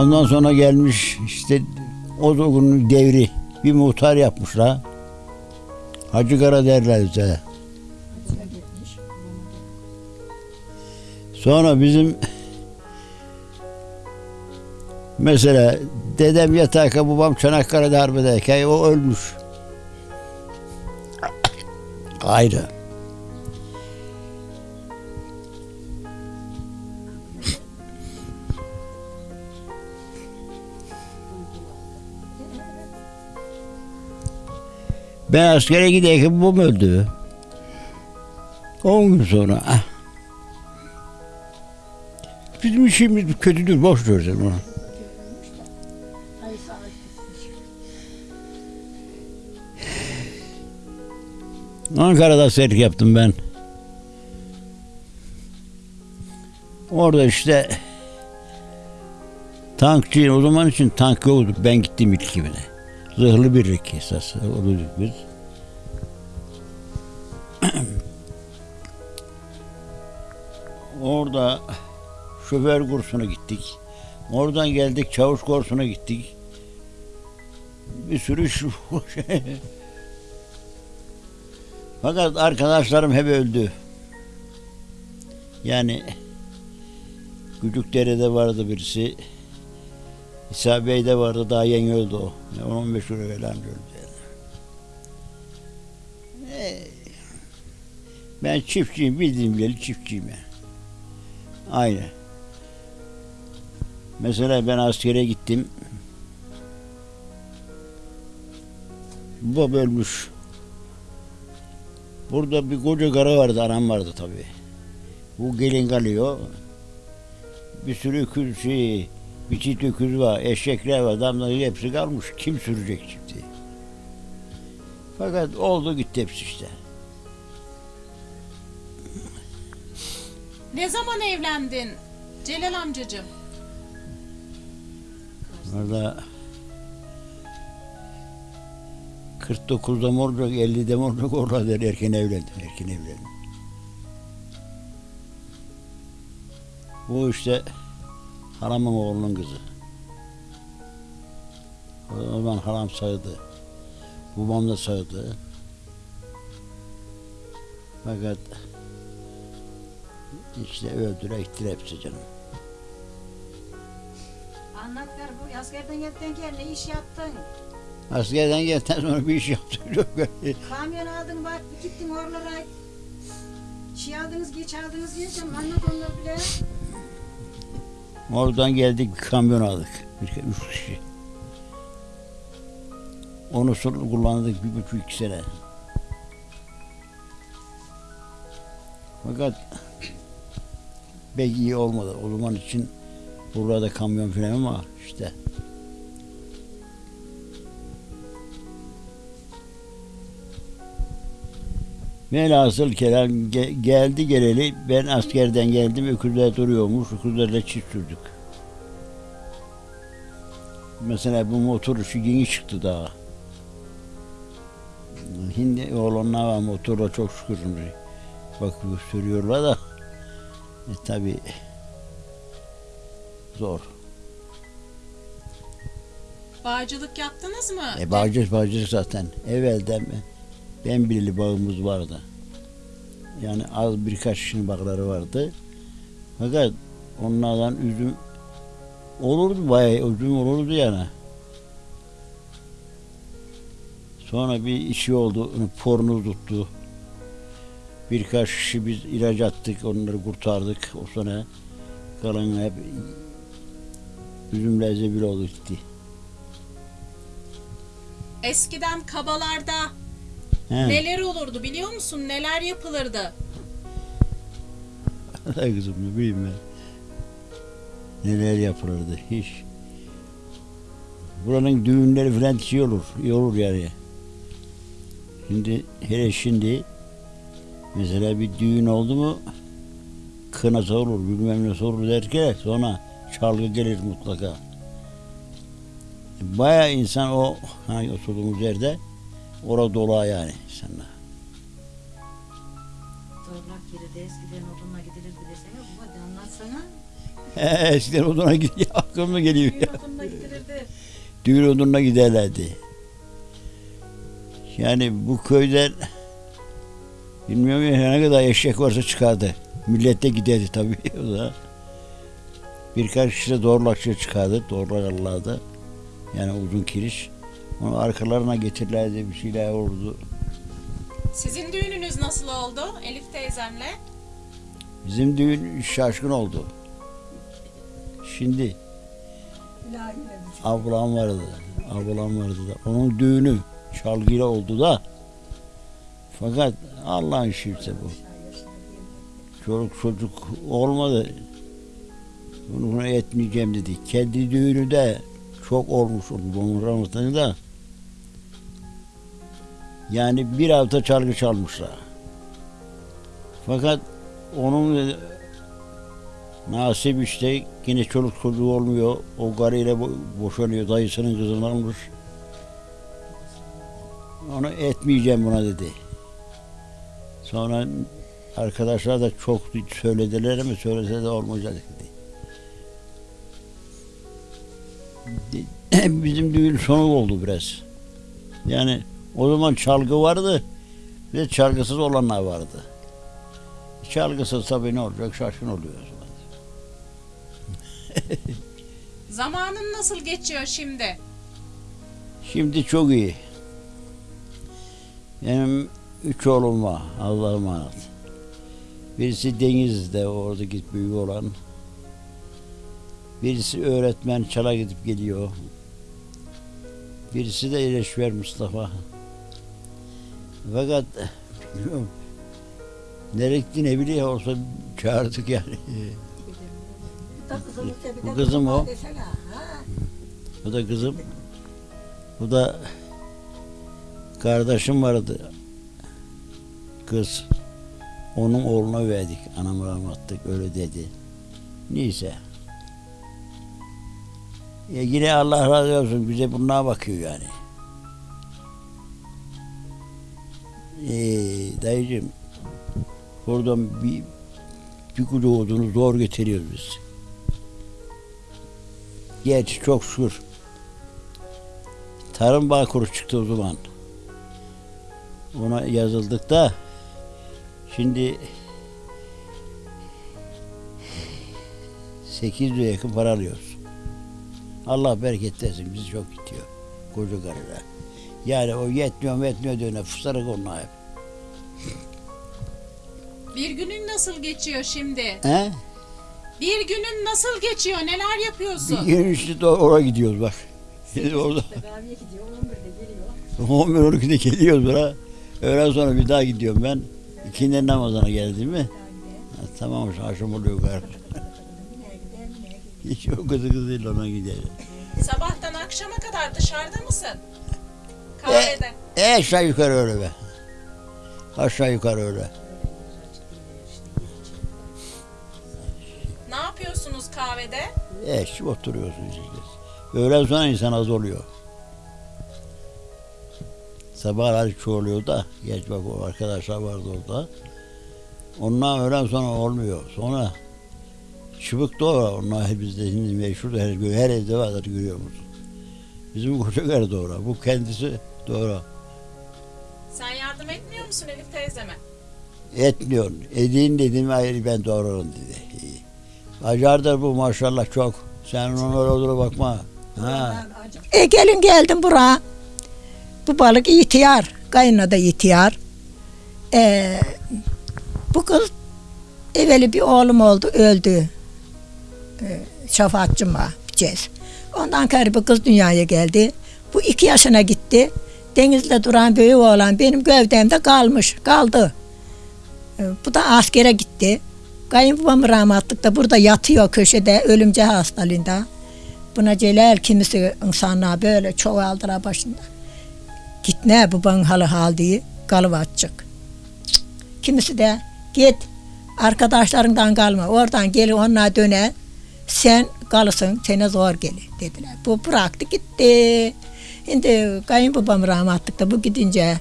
Ondan sonra gelmiş işte o günün devri bir muhtar yapmışlar. Hacı Kara derler bize. Sonra bizim mesela dedem yatarken babam Çanakkale'de harbedeyken o ölmüş. Ayrı. Ben askere giderken babam öldü. 10 gün sonra. ah. Bizim işimiz kötüdür, boş ver sen onu. Ankara'da askerlik yaptım ben. Orada işte tankçı o zaman için tank yoktu. Ben gittim ilk kimine. Zırhlı birlik esas oluyorduk biz. Orada şoför kursuna gittik. Oradan geldik çavuş kursuna gittik. Bir sürü şey. Fakat arkadaşlarım hep öldü. Yani Gücükdere'de vardı birisi. İsa Bey'de vardı daha yeni öldü o. 10-15 gün evvel öldü. yani. Ben çiftçiyim bildiğim bileli çiftçiyim yani. Aynı. Mesela ben askere gittim. Baba ölmüş. Burada bir koca karı vardı, anam vardı tabii. Bu gelin kalıyor. Bir sürü şey, bir çift öküz var, eşekler var, adamların hepsi kalmış. Kim sürecek şimdi? Fakat oldu gitti hepsi işte. Ne zaman evlendin Celal amcacığım? Orada 49'da mı olacak, 50'de mi olacak orada der, erken evlendim, erken evlendim. Bu işte halamın oğlunun kızı. O zaman halam sağdı. Babam da sağdı. Fakat işte öldüre gittiler hepsi canım. Anlat ver bu askerden geldin gel ne iş yaptın? Askerden geldikten sonra bir iş yaptım. Çok Kamyon aldın bak gittin oralara. Şey aldınız geç aldınız diyeceğim anlat onları bile. Oradan geldik bir kamyon aldık. Bir, üç kişi. Onu sonra kullandık bir buçuk iki sene. Fakat pek iyi olmadı. O zaman için burada kamyon falan ama işte. Velhasıl kelam ge- geldi geleli ben askerden geldim öküzler duruyormuş öküzlerle çift sürdük. Mesela bu motor işi yeni çıktı daha. Şimdi oğlanlar var motorla çok şükür. Bak sürüyorlar da e, tabi zor. Bağcılık yaptınız mı? E bağcı bağcı zaten evvelden ben birli bağımız vardı. Yani az birkaç kişinin bağları vardı. Fakat onlardan üzüm olurdu bayağı üzüm olurdu yani. Sonra bir işi oldu, pornu tuttu. Birkaç kişi biz ilaç attık, onları kurtardık. O sonra kalan hep üzümle zebil oldu gitti. Eskiden kabalarda He. neler olurdu biliyor musun? Neler yapılırdı? Ay kızım ne bileyim ben. Neler yapılırdı hiç. Buranın düğünleri falan şey olur, iyi olur yani. Şimdi hele şimdi mesela bir düğün oldu mu kınası olur, bilmem ne olur derken sonra çalgı gelir mutlaka. Bayağı insan o hani oturduğumuz yerde orada dola yani insanlar. zorlak girirdi. Eskiden odunla gidilirdi desene. Baba de anlatsana. He, eskiden oduna gidiyor. Aklıma geliyor Düğün ya. odunla gidilirdi. Düğün odununa giderlerdi. Yani bu köyden bilmiyorum ya ne kadar eşek varsa çıkardı. Millet de giderdi tabii o da. Birkaç kişi de doğrulakçı çıkardı. Doğrulakarlardı. Yani uzun kiriş. Onu arkalarına getirirlerdi bir şeyler olurdu. Sizin düğününüz nasıl oldu Elif teyzemle? Bizim düğün şaşkın oldu. Şimdi ablam vardı. Ablam vardı da. Onun düğünü çalgıyla oldu da. Fakat Allah'ın şifresi bu. Çoluk çocuk olmadı. Bunu, etmeyeceğim dedi. Kendi düğünü de çok olmuş oldu. Onun Ramazan'ı da. Yani bir hafta çalgı çalmışlar. Fakat onun nasip işte yine çoluk çocuğu olmuyor. O karıyla bo- boşanıyor. Dayısının kızını almış. Onu etmeyeceğim buna dedi. Sonra arkadaşlar da çok söylediler ama söylese de olmayacak dedi. De- Bizim düğün sonu oldu biraz. Yani o zaman çalgı vardı. Bir de çalgısız olanlar vardı. Çalgısız tabii ne olacak şaşkın oluyor o zaman. Zamanın nasıl geçiyor şimdi? Şimdi çok iyi. Benim üç oğlum var. Allah'a emanet. Birisi Denizli'de orada git büyük olan. Birisi öğretmen çala gidip geliyor. Birisi de İleşver Mustafa. Fakat bilmiyorum. Nereye gitti ne biliyor olsa çağırdık yani. Bu kızım o. Bu da kızım. Bu da kardeşim vardı. Kız. Onun oğluna verdik. Anam rahmetlik öyle dedi. Neyse. Ya yine Allah razı olsun bize bunlara bakıyor yani. Ee, dayıcım buradan bir bir kucu odunu zor getiriyoruz biz. Gerçi çok şükür. Tarım Bağkuru çıktı o zaman. Ona yazıldık da şimdi 800 lira yakın para alıyoruz. Allah bereket versin bizi çok gidiyor. Koca karıda. Yani o yetmiyor yetmiyor diyor. Fısarak onlar hep. Bir günün nasıl geçiyor şimdi? He? Bir günün nasıl geçiyor? Neler Bir yapıyorsun? gün işte oraya gidiyoruz bak. Şimdi orada Kahveye gidiyor. 11'de geliyor. 11 12'de geliyoruz buraya. Öğlen sonra bir daha gidiyorum ben. İkindi namazına geldim mi? Ha, tamam akşam oluyor galiba. Hiç o kızı kızıyla ona gider. Sabahtan akşama kadar dışarıda mısın? Kahvede. E aşağı yukarı öyle be. Aşağı yukarı öyle. Ne yapıyorsunuz kahvede? E işte oturuyorsunuz işte. Öğlen sonra insan az oluyor. Sabahlar çoğuluyor da. Geç bak o arkadaşlar vardı orada. Ondan öğlen sonra olmuyor. Sonra çıbık doğru. Onlar hep bizde şimdi meşhur her, her evde vardır görüyor musun? Bizim koca doğru. Bu kendisi doğru. Yardım etmiyor musun Elif teyzeme? Etmiyor. Edin dedim hayır ben doğrarım dedi. İyi. Acardır bu maşallah çok. Sen ona öyle bakma. Ha. E gelin geldim buraya. Bu balık ihtiyar. Kayınla da ihtiyar. E, bu kız evveli bir oğlum oldu öldü. E, şafaatçım var. Cez. Ondan sonra bu kız dünyaya geldi. Bu iki yaşına gitti. Denizde duran büyük oğlan benim gövdemde kalmış. Kaldı. E, bu da askere gitti. Kayınbabam rahmatlık da burada yatıyor köşede ölümce hastalığında. Buna Celal kimisi insanlar böyle çoğaldıra başında. Git ne baban halı hal diye kalıvatçık. Kimisi de git arkadaşlarından kalma oradan geli onlar döne sen kalısın sana zor gelir dediler. Bu bıraktı gitti. Şimdi kayınbabam rahmatlık da bu gidince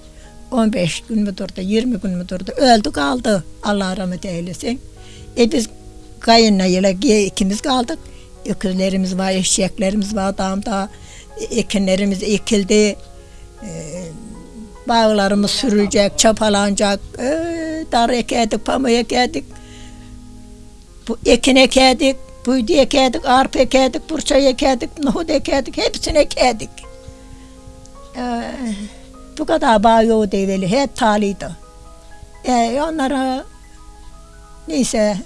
15 gün mü durdu, 20 gün mü durdu. Öldü kaldı. Allah rahmet eylesin. E biz kayınla ile ikimiz kaldık. Öküzlerimiz var, eşeklerimiz var damda. Ekinlerimiz ekildi. E, bağlarımız sürülecek, çapalanacak. E, dar ekerdik, pamuk ekerdik. Bu ekin ekerdik, buydu ekerdik, arpa ekerdik, burça ekerdik, nohut ekerdik, hepsini ekerdik. Ee, bu kadar bağ yoğu develi, hep taliydi. Ee, onlara neyse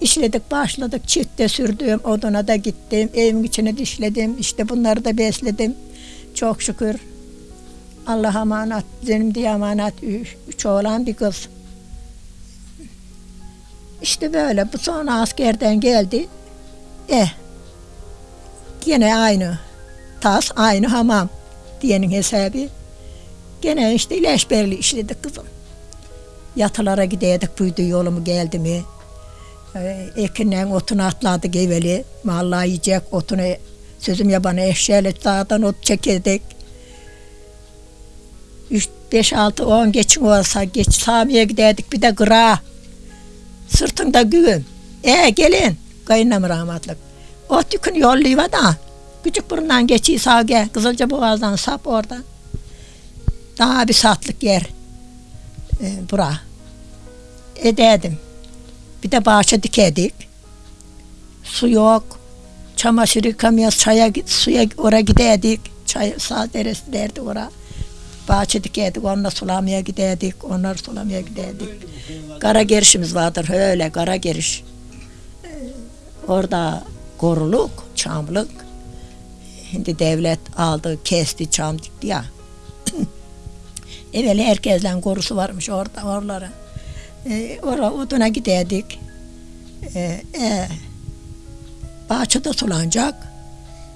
işledik, başladık, çifte sürdüm, oduna da gittim, evin içine dişledim, işte bunları da besledim. Çok şükür. Allah'a emanet, benim diye emanet üç, üç oğlan bir kız. İşte böyle. Bu sonra askerden geldi. Eh. Gene aynı. Tas aynı hamam diyenin hesabı. Gene işte ilaçberli işledik kızım. Yatılara giderdik buydu yolumu geldi mi. Ee, ekinden otunu atladık evveli. Vallahi yiyecek otunu sözüm yabana eşeğiyle dağdan ot çekerdik. 3, 5, 6, 10 geçin olsa geç Sami'ye giderdik bir de gıra. Sırtında güğüm. E gelin. Kayınlam rahmetlik. Ot yükünü yolluyor da. Küçük burundan geçiyor sağa gel. Kızılca boğazdan sap orada. Daha bir saatlik yer. E, bura. Ederdim. Bir de bahçe dikerdik. Su yok. Çamaşır yıkamıyoruz. Çaya, suya oraya giderdik. Çay sağ deresi derdi oraya. Bahçe dikerdik. Onunla sulamaya giderdik. Onları sulamaya giderdik. Kara gerişimiz vardır öyle kara geriş. Ee, Orada koruluk, çamlık. Şimdi devlet aldı, kesti, çam dikti ya. Evveli herkesten korusu varmış orada, oralara. Ee, oraya oduna giderdik. Ee, e, bahçede sulanacak.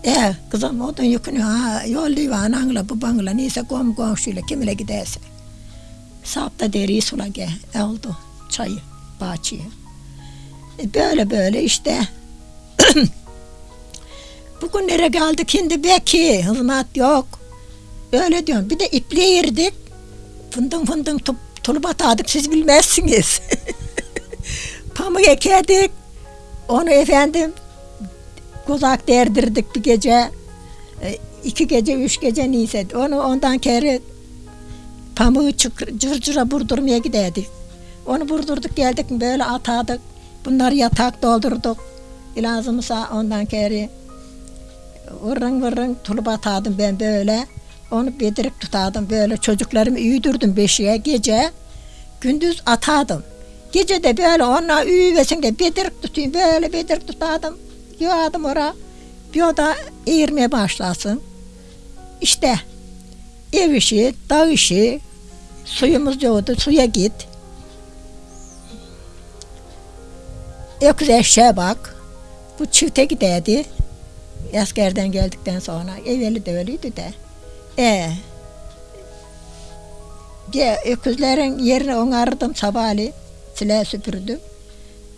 E kızım odun yükünü ha yolluyor ananla babanla neyse kom komşuyla kimle giderse. Sapta deriyi sula gel. E oldu çayı bahçeye. E böyle böyle işte. Bugünlere geldik şimdi belki hizmet yok. Öyle diyorum. Bir de ipliğe yerdik. Fındın fındın tulup atardık siz bilmezsiniz. Pamuk ekerdik. Onu efendim kuzak derdirdik bir gece. E, iki gece, üç gece neyse. Onu ondan kere pamuğu çık, cırcıra vurdurmaya giderdik. Onu vurdurduk geldik böyle atardık. Bunları yatak doldurduk. Lazımsa ondan kere vırın vırın tulup atardım ben böyle. Onu bedirik tutardım böyle çocuklarımı üyüdürdüm beşiğe gece. Gündüz atardım. Gece de böyle onlar üyüvesin de bedirik tutayım böyle bedirik tutardım. Yığardım oraya. Bir oda eğirmeye başlasın. İşte ev işi, dağ işi, suyumuz yoktu, suya git. Öküz eşeğe bak. Bu çifte giderdi. Askerden geldikten sonra. Evveli de öyleydi de. E, ge, öküzlerin yerini onardım sabahleyin. Silah süpürdüm.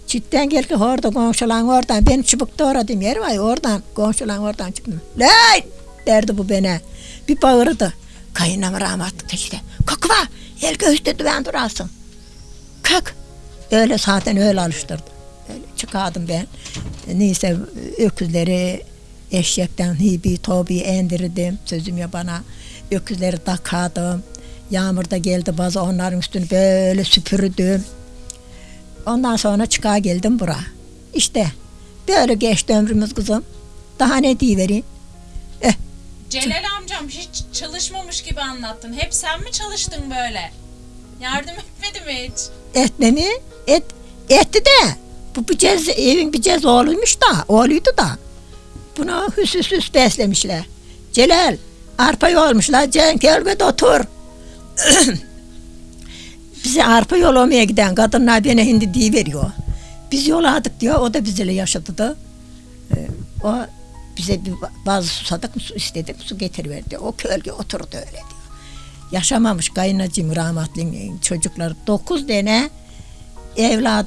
Çitten gel ki orada komşulan oradan. Benim çubukta uğradığım yer var ya oradan. Komşulan oradan çıktım. Lan! derdi bu bana. Bir bağırdı. Kayınam rahmetli işte. Kalkma! El göğüste düven durasın. Kalk! Öyle zaten öyle alıştırdı. Öyle çıkardım ben. Neyse öküzleri eşekten hibi tobi indirdim. Sözüm ya bana. Öküzleri takardım. Yağmurda geldi bazı onların üstünü böyle süpürdüm. Ondan sonra çıkar geldim bura. İşte böyle geçti ömrümüz kızım. Daha ne diyivereyim? Celal amcam hiç çalışmamış gibi anlattın. Hep sen mi çalıştın böyle? Yardım etmedi mi hiç? Etme mi? Et, etti de. Bu bir cez, evin bir cez oğluymuş da, oğluydu da. Bunu hüs hüs hüs beslemişler. Celal, arpa yolmuşlar. Cenk elbet otur. Bize arpa yolamaya giden kadınlar bana hindi diye veriyor. Biz yoladık diyor. O da bizle yaşadı da. Ee, o bize bir bazı susadık su istedik. Su getiriverdi. O kölge oturdu öyle diyor. Yaşamamış kaynacım rahmetli çocukları. Dokuz tane evlat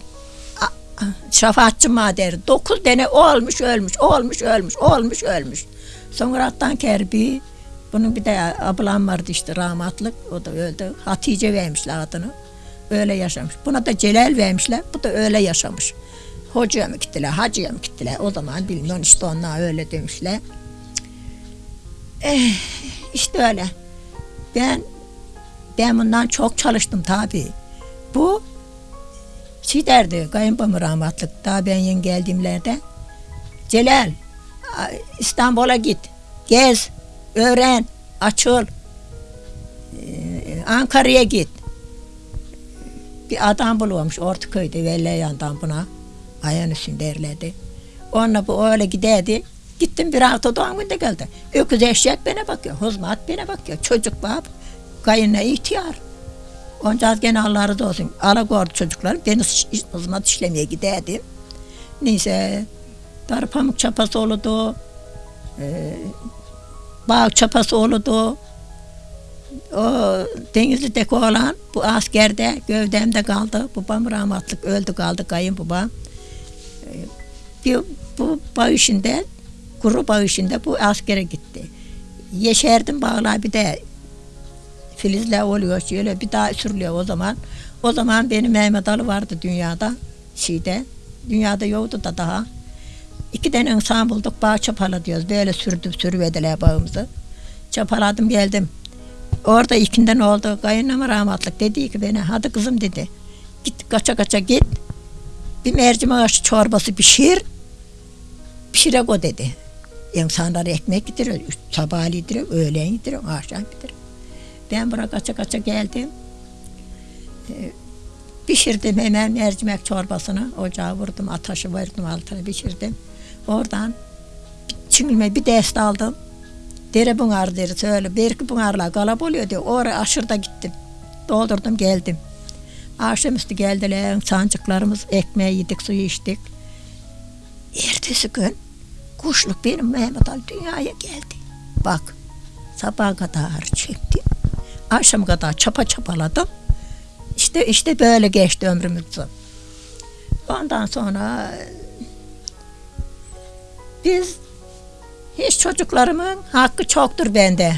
şefaatçi mader. Dokuz tane olmuş ölmüş, olmuş ölmüş, olmuş ölmüş. Sonra attan kerbi Bunun bir de ablam vardı işte rahmatlık. O da öldü. Hatice vermişler adını. Öyle yaşamış. Buna da Celal vermişler. Bu da öyle yaşamış. Hocaya mı gittiler, hacıya mı gittiler? O zaman bilmiyorum işte onlar öyle demişler. Eh, işte öyle. Ben ben bundan çok çalıştım tabii. Bu şey derdi kayınbabam rahmatlık. Daha ben yeni geldiğimlerde Celal İstanbul'a git gez öğren açıl Ankara'ya git. Bir adam bulmuş Ortaköy'de Velleyan'dan buna. Ayhan Hüsnü derlerdi onunla bu öyle giderdi. Gittim bir hafta doğum günde geldi. Öküz eşek bana bakıyor huzmat bana bakıyor. Çocuk bab kayınla ihtiyar Onca gene Allah razı olsun. Alagordu çocuklar. Ben iş- hizmet işlemeye giderdim. Neyse. Darı pamuk çapası oldu. Ee, bağ çapası oldu. O Denizli'deki olan bu askerde gövdemde kaldı. Babam rahmatlık öldü kaldı kayınbabam. Ee, bir, bu bağ işinde, kuru bağ işinde bu askere gitti. Yeşerdim bağlar bir de filizler oluyor şöyle bir daha sürülüyor o zaman. O zaman benim Mehmet Ali vardı dünyada şeyde. Dünyada yoktu da daha. İki tane insan bulduk bağ çapala diyoruz. Böyle sürdüm sürüvediler bağımızı. Çapaladım geldim. Orada ikinden oldu. Kayınlama rahmatlık dedi ki bana hadi kızım dedi. Git kaça kaça git. Bir mercimek aşı çorbası pişir. Pişire o dedi. İnsanlar ekmek getiriyor. Sabahleyin getiriyor, öğlen getiriyor, akşam getiriyor. Ben buraya kaça kaça geldim. Pişirdim hemen mercimek çorbasını. Ocağa vurdum, ataşı verdim altına pişirdim. Oradan çingilme bir dest aldım. Dere bunar deri öyle. Belki bunarla galap oluyor diye. Oraya aşırıda gittim. Doldurdum geldim. Akşamüstü geldiler. Sancıklarımız ekmeği yedik, suyu içtik. Ertesi gün kuşluk benim Mehmet Ali dünyaya geldi. Bak sabaha kadar çektim. Akşam kadar çapa çapaladım. İşte işte böyle geçti ömrümüz. Ondan sonra biz hiç çocuklarımın hakkı çoktur bende.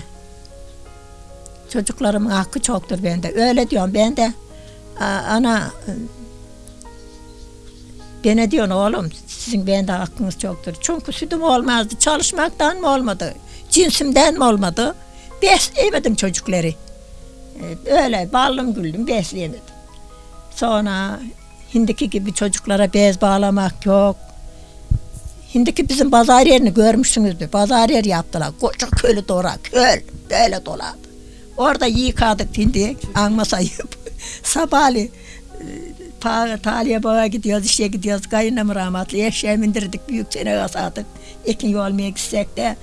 Çocuklarımın hakkı çoktur bende. Öyle diyorum ben de "Aa, ana bana diyorsun oğlum sizin bende hakkınız çoktur. Çünkü sütüm olmazdı. Çalışmaktan mı olmadı? Cinsimden mi olmadı? Besleyemedim çocukları. Öyle ballım güldüm besleyemedim. Sonra hindiki gibi çocuklara bez bağlamak yok. Hindiki bizim pazar yerini görmüşsünüzdür. Pazar yeri yaptılar. Koca kölü dora, köl böyle dolardı. Orada yıkadık hindi, anmasayıp. Sabahleyin pa, taliye bağa gidiyoruz, işe gidiyoruz. Kayınım rahmatlı, eşeğe bindirdik, büyük çene kasadık. Ekin yolmaya gitsek de.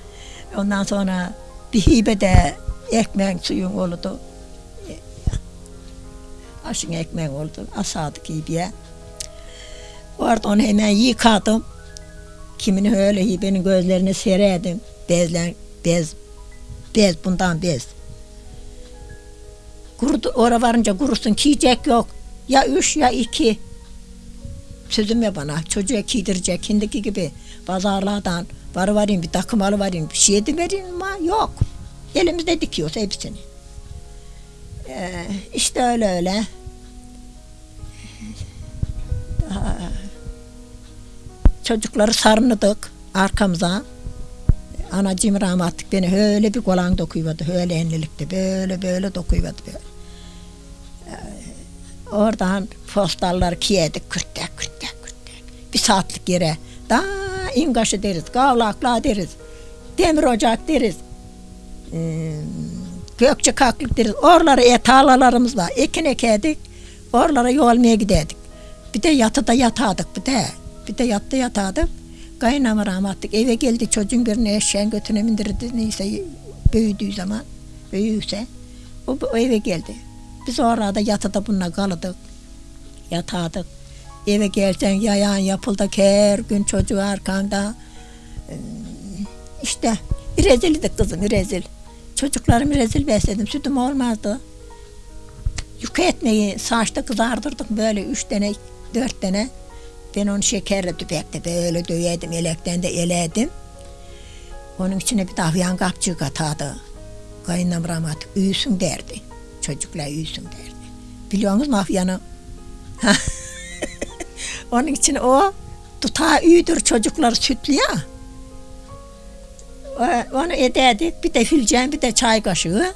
Ondan sonra bir hibe de ekmeğin suyun oldu. Aşın ekmeğin oldu. Asadık hibeye. Orada onu hemen yıkadım. Kimini öyle hibenin gözlerini sererdim. Bezlen, bez, bez bundan bez. Kurudu, ora varınca kurusun kiyecek yok. Ya üç ya iki. Sözüm ya bana çocuğa giydirecek hindiki gibi pazarlardan var varayım bir takım alıvereyim bir şey vereyim ama yok. Elimizde dikiyoruz hepsini. Ee, işte öyle öyle. Çocukları sarınıdık arkamıza. Anacığım rahmetlik beni öyle bir kolan dokuyuyordu. Öyle enlilikte böyle böyle dokuyuyordu böyle. Ee, oradan postalları kiyedik kürtek kürtek kürtek. Bir saatlik yere. Daha ingaşı deriz, kavlakla deriz. Demir ocak deriz. Gökçe kaklık deriz. Oralara etalalarımız var. Ekin ekerdik. Oralara yolmaya giderdik. Bir de yatıda yatardık bir de. Bir de yatta yatardık. Kaynama rahmetlik eve geldi çocuğun birini eşeğin götüne bindirdi neyse büyüdüğü zaman büyüyse o, o eve geldi. Biz orada yatıda bununla kalırdık. Yatardık. Eve gelsen yayan yapıldı her gün çocuğu arkanda. Ee, İşte rezildik kızım rezil. Çocuklarımı rezil besledim. Sütüm olmazdı. Yuka etmeyi saçta kızardırdık böyle üç tane, dört tane. Ben onu şekerle tüpekte böyle döyedim, elekten de eledim. Onun içine bir davyan kapçığı katardı. Kayınlam rahmet uyusun derdi. Çocuklar uyusun derdi. Biliyor musunuz mafyanı? Onun için o tutağı üydür çocuklar sütlü ya. Onu ederdik. Bir de filcen bir de çay kaşığı.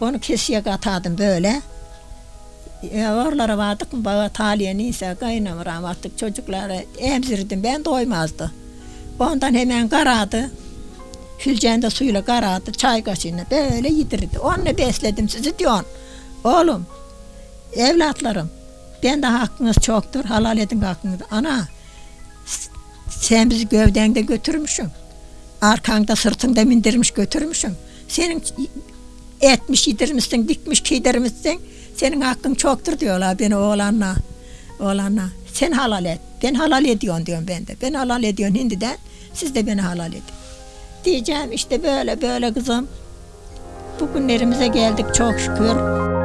Onu kesiye katardım böyle. Ya oralara vardık mı bana taliye neyse kaynam rahmetlik çocukları emzirdim ben doymazdı. Ondan hemen karadı. Filcende suyla karadı çay kaşığını böyle yedirdi. Onunla besledim sizi diyorsun. Oğlum evlatlarım ben de hakkınız çoktur halal edin hakkınızı. Ana sen bizi gövdende götürmüşsün. Arkanda sırtında mindirmiş götürmüşsün. Senin etmiş yedirmişsin, dikmiş giydirmişsin. Senin hakkın çoktur diyorlar beni oğlanla. Oğlanla. Sen halal et. Ben halal ediyorsun diyorum ben de. Ben halal ediyorsun hindiden. Siz de beni halal edin. Diyeceğim işte böyle böyle kızım. Bugünlerimize geldik çok şükür.